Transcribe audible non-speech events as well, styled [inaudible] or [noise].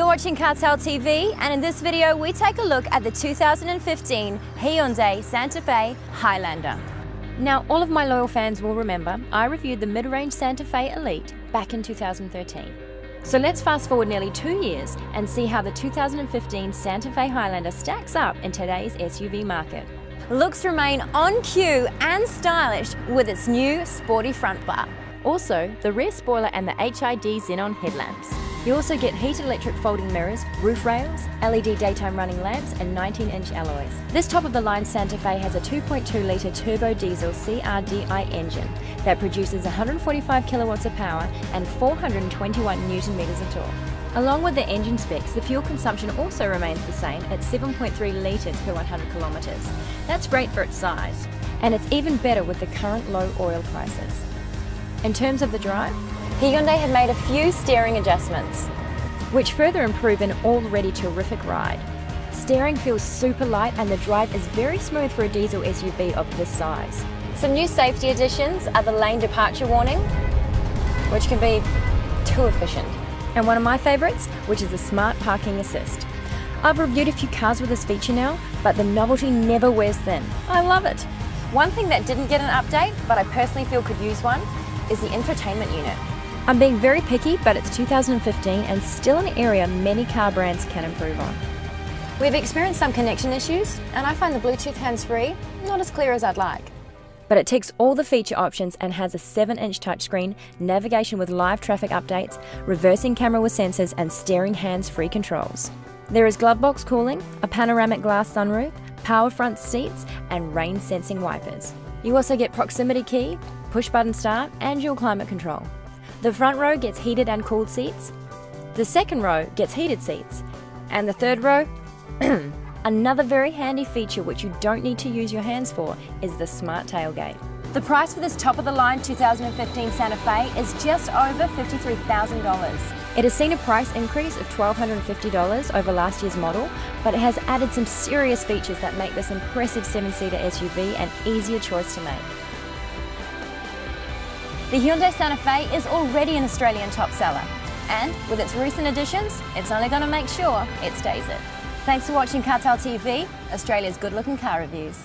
You're watching Cartel TV and in this video we take a look at the 2015 Hyundai Santa Fe Highlander. Now all of my loyal fans will remember I reviewed the mid-range Santa Fe Elite back in 2013. So let's fast forward nearly two years and see how the 2015 Santa Fe Highlander stacks up in today's SUV market. Looks remain on cue and stylish with its new sporty front bar. Also, the rear spoiler and the HID xenon headlamps. You also get heated electric folding mirrors, roof rails, LED daytime running lamps and 19-inch alloys. This top-of-the-line Santa Fe has a 2.2-litre turbo diesel CRDI engine that produces 145 kilowatts of power and 421 newton meters of torque. Along with the engine specs, the fuel consumption also remains the same at 7.3 litres per 100 kilometres. That's great for its size, and it's even better with the current low oil prices. In terms of the drive, Hyundai have made a few steering adjustments, which further improve an already terrific ride. Steering feels super light and the drive is very smooth for a diesel SUV of this size. Some new safety additions are the lane departure warning, which can be too efficient. And one of my favourites, which is the smart parking assist. I've reviewed a few cars with this feature now, but the novelty never wears thin. I love it. One thing that didn't get an update, but I personally feel could use one, is the infotainment unit. I'm being very picky, but it's 2015 and still an area many car brands can improve on. We've experienced some connection issues, and I find the Bluetooth hands-free not as clear as I'd like. But it ticks all the feature options and has a 7-inch touchscreen, navigation with live traffic updates, reversing camera with sensors and steering hands-free controls. There is glove box cooling, a panoramic glass sunroof, power front seats and rain sensing wipers. You also get proximity key, push button start and dual climate control. The front row gets heated and cooled seats. The second row gets heated seats. And the third row, [clears throat] another very handy feature which you don't need to use your hands for is the smart tailgate. The price for this top-of-the-line 2015 Santa Fe is just over $53,000. It has seen a price increase of $1,250 over last year's model, but it has added some serious features that make this impressive 7-seater SUV an easier choice to make. The Hyundai Santa Fe is already an Australian top seller, and with its recent additions, it's only going to make sure it stays it. Thanks for watching Cartel TV, Australia's good-looking car reviews.